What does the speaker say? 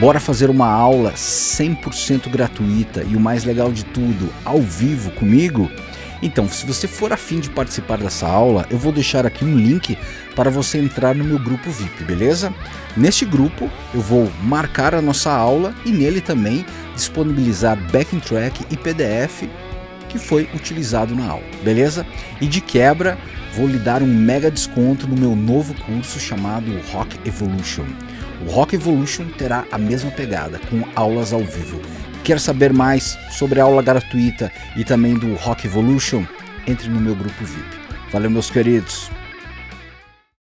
Bora fazer uma aula 100% gratuita e o mais legal de tudo, ao vivo comigo? Então, se você for afim de participar dessa aula, eu vou deixar aqui um link para você entrar no meu grupo VIP, beleza? Neste grupo, eu vou marcar a nossa aula e nele também disponibilizar backing track e PDF que foi utilizado na aula, beleza? E de quebra, vou lhe dar um mega desconto no meu novo curso chamado Rock Evolution. O Rock Evolution terá a mesma pegada, com aulas ao vivo. Quer saber mais sobre a aula gratuita e também do Rock Evolution? Entre no meu grupo VIP. Valeu, meus queridos!